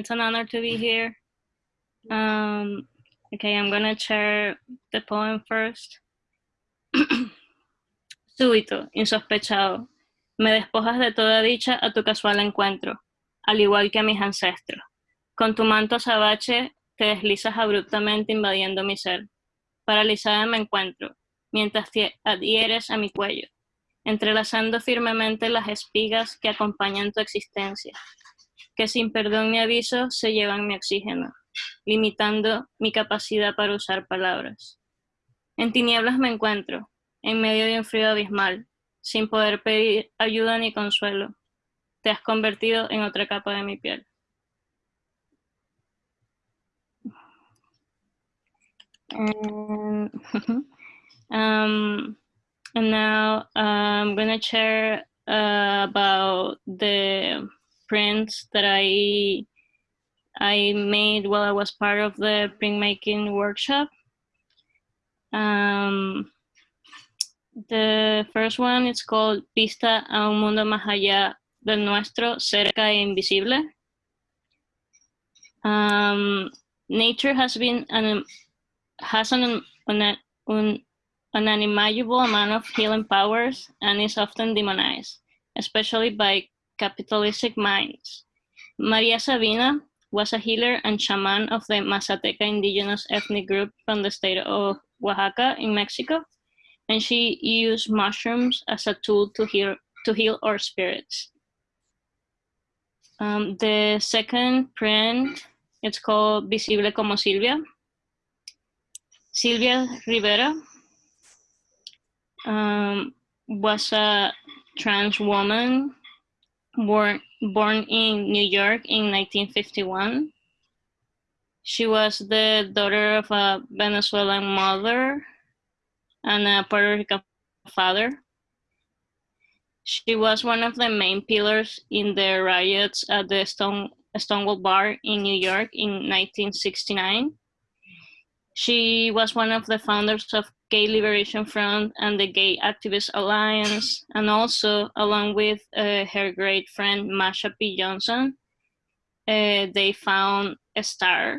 It's an honor to be here. Um, okay, I'm gonna share the poem first. Súbito, insospechado, me despojas de toda dicha a tu casual encuentro, al igual que a mis ancestros. Con tu manto azabache te deslizas abruptamente invadiendo mi ser. Paralizada me encuentro, mientras te adhieres a mi cuello, entrelazando firmemente las espigas que acompañan tu existencia que sin perdón ni aviso se llevan mi oxígeno, limitando mi capacidad para usar palabras. En tinieblas me encuentro, en medio de un frío abismal, sin poder pedir ayuda ni consuelo. Te has convertido en otra capa de mi piel. And, um, and now I'm going to share uh, about the prints that I I made while I was part of the printmaking workshop. Um, the first one is called Pista a un mundo más allá del nuestro, cerca e invisible. Um, nature has been an has an, an, an, an unimaginable amount of healing powers and is often demonized, especially by capitalistic minds. Maria Sabina was a healer and shaman of the Mazateca indigenous ethnic group from the state of Oaxaca in Mexico, and she used mushrooms as a tool to heal, to heal our spirits. Um, the second print, it's called Visible como Silvia. Sylvia Rivera um, was a trans woman born, born in New York in 1951. She was the daughter of a Venezuelan mother and a Puerto Rican father. She was one of the main pillars in the riots at the Stone, Stonewall Bar in New York in 1969. She was one of the founders of Gay Liberation Front and the Gay Activist Alliance, and also along with uh, her great friend Marsha P. Johnson, uh, they found a star.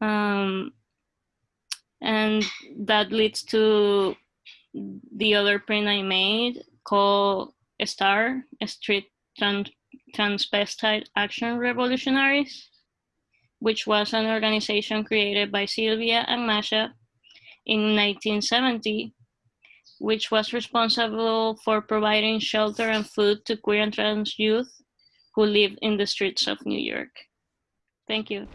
Um, and that leads to the other print I made called a star, a street trans transvestite action revolutionaries which was an organization created by Sylvia and Marsha in 1970, which was responsible for providing shelter and food to queer and trans youth who lived in the streets of New York. Thank you.